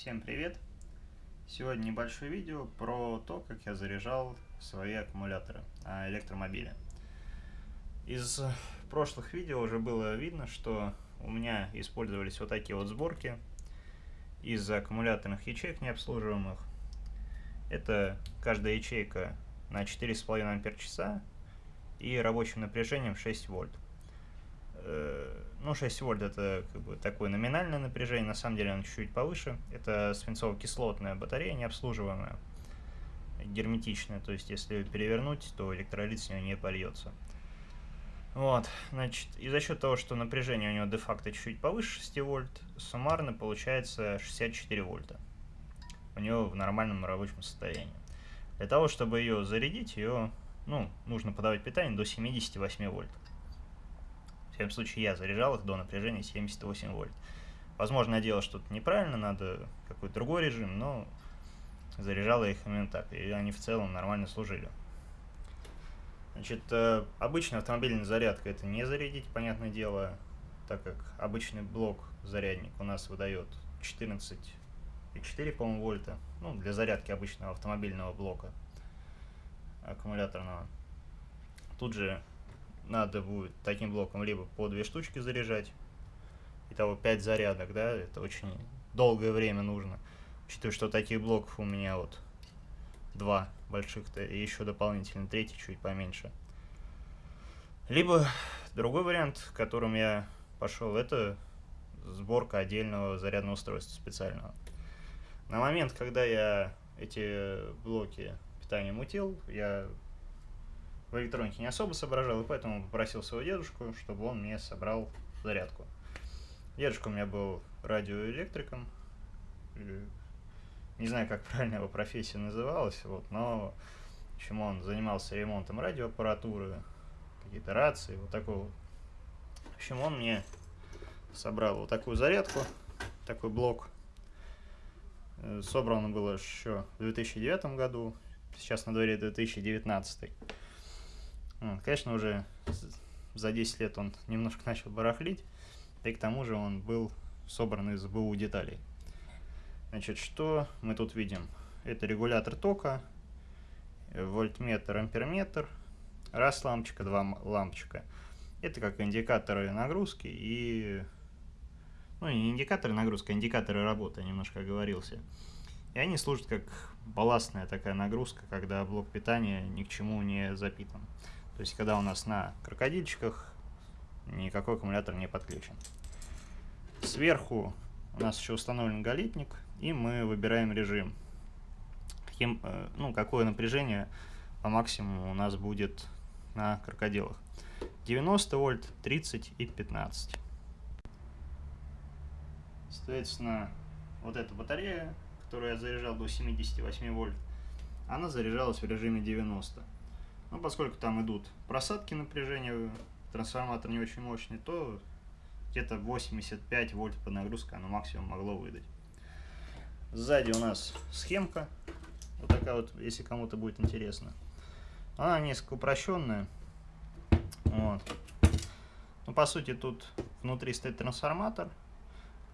Всем привет! Сегодня небольшое видео про то, как я заряжал свои аккумуляторы а, электромобиля. Из прошлых видео уже было видно, что у меня использовались вот такие вот сборки из аккумуляторных ячеек необслуживаемых. Это каждая ячейка на 4,5 ампер часа и рабочим напряжением 6 вольт. Ну, 6 вольт это как бы такое номинальное напряжение, на самом деле оно чуть-чуть повыше. Это свинцово-кислотная батарея, необслуживаемая, герметичная, то есть если перевернуть, то электролит с нее не польется. Вот, значит, и за счет того, что напряжение у него де-факто чуть-чуть повыше 6 вольт, суммарно получается 64 вольта у него в нормальном рабочем состоянии. Для того, чтобы ее зарядить, ее, ну, нужно подавать питание до 78 вольт всяком случае я заряжал их до напряжения 78 вольт. Возможно, я делал что-то неправильно, надо какой-то другой режим, но заряжал я их именно так, и они в целом нормально служили. Значит, э, обычная автомобильная зарядка это не зарядить, понятное дело, так как обычный блок зарядник у нас выдает 14,4, по-моему, вольта, ну, для зарядки обычного автомобильного блока аккумуляторного. Тут же надо будет таким блоком либо по две штучки заряжать, итого 5 зарядок, да, это очень долгое время нужно, учитывая, что таких блоков у меня вот два больших-то, и еще дополнительно третий чуть поменьше. Либо другой вариант, которым я пошел, это сборка отдельного зарядного устройства специального. На момент, когда я эти блоки питания мутил, я в электронике не особо соображал, и поэтому попросил своего дедушку, чтобы он мне собрал зарядку. Дедушка у меня был радиоэлектриком, не знаю, как правильно его профессия называлась, вот, но общем, он занимался ремонтом радиоаппаратуры, какие-то рации, вот такого. В общем, он мне собрал вот такую зарядку, такой блок. Э, собрано было еще в 2009 году, сейчас на дворе 2019. Конечно, уже за 10 лет он немножко начал барахлить, и к тому же он был собран из БУ деталей. Значит, что мы тут видим? Это регулятор тока, вольтметр, амперметр, раз лампочка, два лампочка. Это как индикаторы нагрузки и... Ну, не индикаторы нагрузки, а индикаторы работы, я немножко оговорился. И они служат как балластная такая нагрузка, когда блок питания ни к чему не запитан. То есть, когда у нас на крокодильчиках никакой аккумулятор не подключен. Сверху у нас еще установлен галитник, и мы выбираем режим. Каким, э, ну, какое напряжение по максимуму у нас будет на крокодилах. 90 вольт, 30 и 15. Соответственно, вот эта батарея, которую я заряжал до 78 вольт, она заряжалась в режиме 90. Но ну, поскольку там идут просадки напряжения, трансформатор не очень мощный, то где-то 85 вольт под нагрузкой оно максимум могло выдать. Сзади у нас схемка, вот такая вот, если кому-то будет интересно. Она несколько упрощенная. Вот. Ну, по сути, тут внутри стоит трансформатор.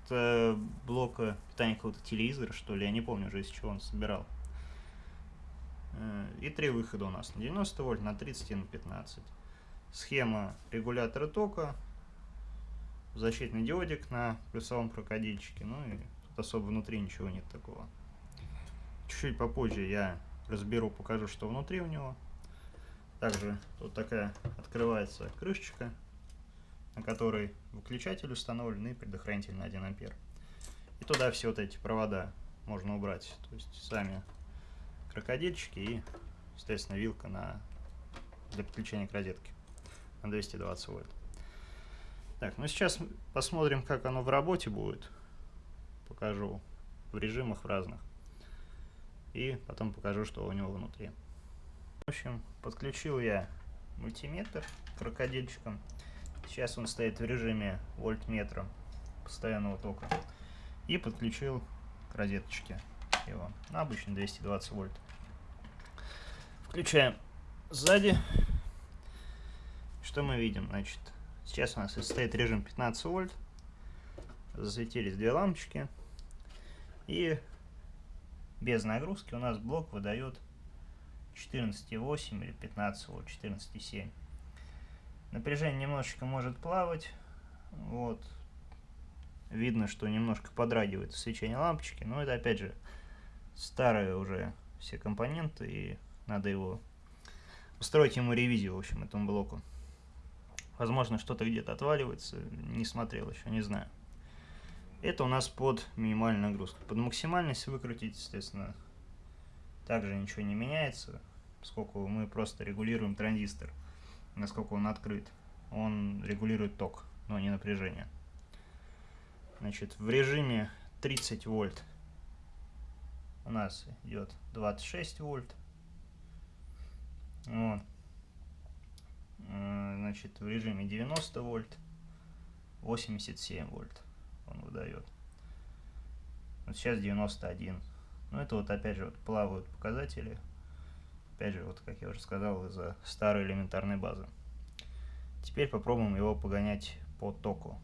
Это блок питания какого-то телевизора, что ли, я не помню уже, из чего он собирал. Э, и три выхода у нас на 90 вольт, на 30 и на 15. Схема регулятора тока, защитный диодик на плюсовом крокодильчике. Ну и тут особо внутри ничего нет такого. Чуть-чуть попозже я разберу, покажу, что внутри у него. Также тут такая открывается крышечка, на которой выключатель установлен и предохранитель на 1 ампер. И туда все вот эти провода можно убрать. То есть сами крокодильчики и, естественно, вилка на, для подключения к розетке на 220 вольт. Так, ну сейчас посмотрим, как оно в работе будет. Покажу в режимах в разных. И потом покажу, что у него внутри. В общем, подключил я мультиметр крокодильчиком. Сейчас он стоит в режиме вольтметра постоянного тока. И подключил к розеточке его. Ну, обычно 220 вольт. Включаем сзади. Что мы видим? Значит, сейчас у нас стоит режим 15 вольт. Засветились две лампочки. И без нагрузки у нас блок выдает 14,8 или 15 вольт, 14,7. Напряжение немножечко может плавать. Вот. Видно, что немножко подрагивает свечение лампочки, но это опять же старые уже все компоненты, и надо его устроить ему ревизию, в общем, этому блоку. Возможно, что-то где-то отваливается, не смотрел еще, не знаю. Это у нас под минимальную нагрузку. Под максимальность выкрутить, естественно, также ничего не меняется, поскольку мы просто регулируем транзистор, насколько он открыт. Он регулирует ток, но не напряжение. Значит, в режиме 30 вольт у нас идет 26 вольт. Вот. Э, значит, в режиме 90 вольт 87 вольт он выдает. Вот сейчас 91. Ну, это вот опять же вот плавают показатели. Опять же, вот как я уже сказал, из-за старой элементарной базы. Теперь попробуем его погонять по току.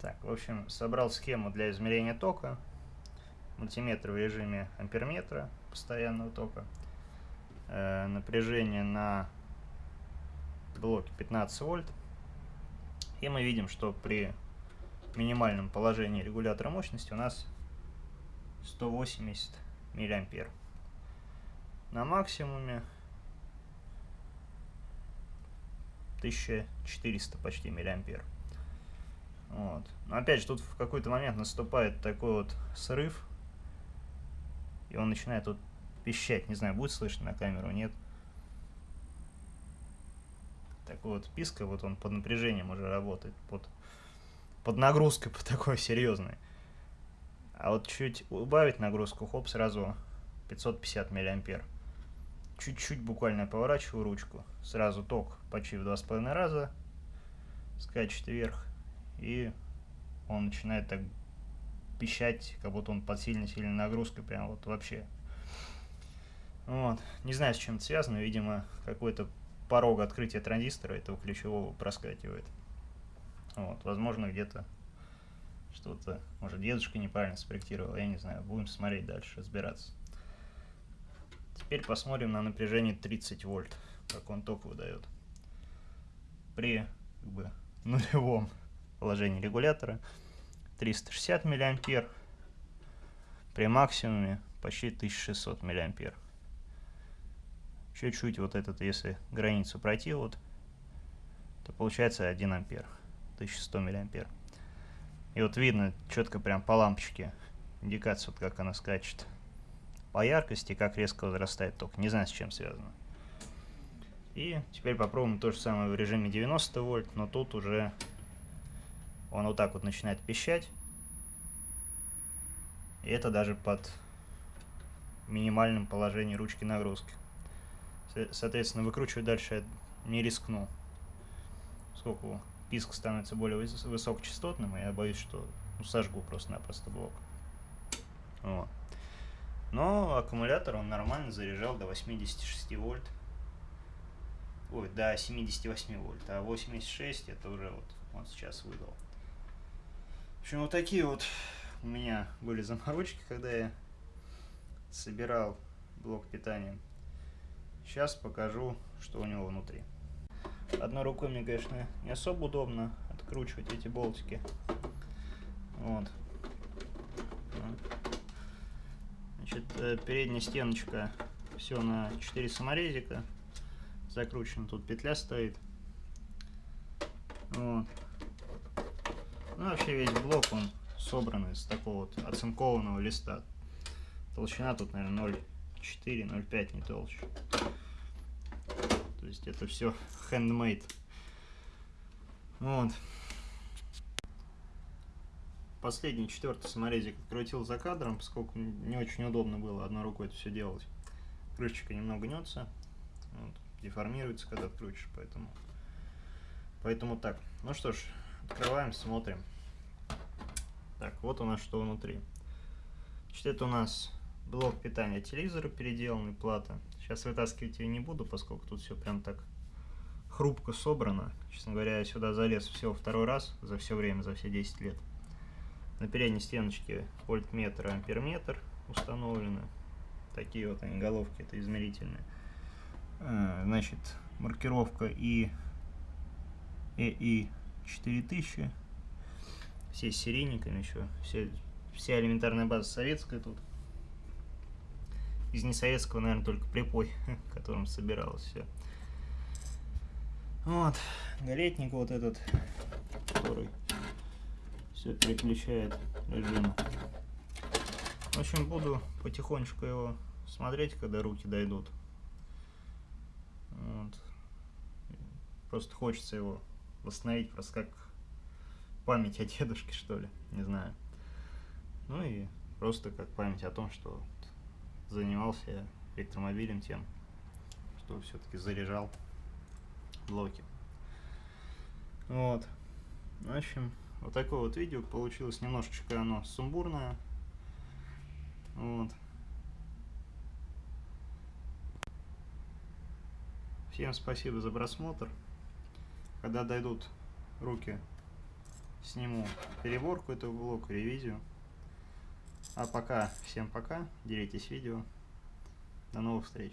Так, в общем, собрал схему для измерения тока. Мультиметр в режиме амперметра постоянного тока. Э, напряжение на блоке 15 вольт. И мы видим, что при минимальном положении регулятора мощности у нас 180 миллиампер. На максимуме 1400 почти миллиампер. Вот. Но опять же, тут в какой-то момент наступает такой вот срыв, и он начинает тут пищать. Не знаю, будет слышно на камеру, нет. Такой вот писка, вот он под напряжением уже работает, под, под нагрузкой, по такой серьезной. А вот чуть убавить нагрузку, хоп, сразу 550 миллиампер. Чуть-чуть буквально поворачиваю ручку, сразу ток почти в 2,5 раза скачет вверх, и он начинает так пищать, как будто он под сильной-сильной нагрузкой, прям вот вообще. Вот. Не знаю, с чем это связано, видимо, какой-то порог открытия транзистора этого ключевого проскакивает. Вот. Возможно, где-то что-то, может, дедушка неправильно спроектировал, я не знаю. Будем смотреть дальше, разбираться. Теперь посмотрим на напряжение 30 вольт, как он ток выдает. При как бы, нулевом положении регулятора 360 миллиампер, при максимуме почти 1600 миллиампер. Чуть-чуть вот этот, если границу пройти, вот, то получается 1 ампер, 1100 миллиампер. И вот видно четко прям по лампочке индикация, вот как она скачет. По яркости, как резко возрастает ток. Не знаю, с чем связано. И теперь попробуем то же самое в режиме 90 вольт, но тут уже он вот так вот начинает пищать. И это даже под минимальным положением ручки нагрузки. Соответственно, выкручивать дальше я не рискну. Сколько писк становится более высокочастотным, я боюсь, что ну, сожгу просто-напросто блок. Вот. Но аккумулятор он нормально заряжал до 86 вольт. Ой, до 78 вольт. А 86 это уже вот он сейчас выдал. В общем, вот такие вот у меня были заморочки, когда я собирал блок питания. Сейчас покажу, что у него внутри. Одной рукой мне, конечно, не особо удобно откручивать эти болтики. Вот. Значит, э, передняя стеночка все на 4 саморезика. Закручена, тут петля стоит. Вот. Ну, вообще весь блок, он собран из такого вот оцинкованного листа. Толщина тут, наверное, 0,4, 0,5, не толще. То есть это все handmade. Вот. Последний, четвертый саморезик открутил за кадром, поскольку не очень удобно было одной рукой это все делать. Крышечка немного гнется, вот, деформируется, когда открутишь, поэтому, поэтому так. Ну что ж, открываем, смотрим. Так, вот у нас что внутри. Значит, это у нас блок питания телевизора переделанный, плата. Сейчас вытаскивать ее не буду, поскольку тут все прям так хрупко собрано. Честно говоря, я сюда залез всего второй раз за все время, за все 10 лет. На передней стеночке вольтметр и амперметр установлены. Такие вот они головки, это измерительные. А, значит, маркировка и EI 4000. Все с серийниками еще. Все, вся элементарная база советская тут. Из несоветского, наверное, только припой, которым собиралось все. Вот, галетник вот этот, который все переключает режим. В общем, буду потихонечку его смотреть, когда руки дойдут. Вот. Просто хочется его восстановить, просто как память о дедушке, что ли, не знаю. Ну и просто как память о том, что занимался электромобилем тем, что все-таки заряжал блоки. Вот. В общем, вот такое вот видео получилось. Немножечко оно сумбурное. Вот. Всем спасибо за просмотр. Когда дойдут руки, сниму переборку этого блока, ревизию. А пока, всем пока, делитесь видео. До новых встреч.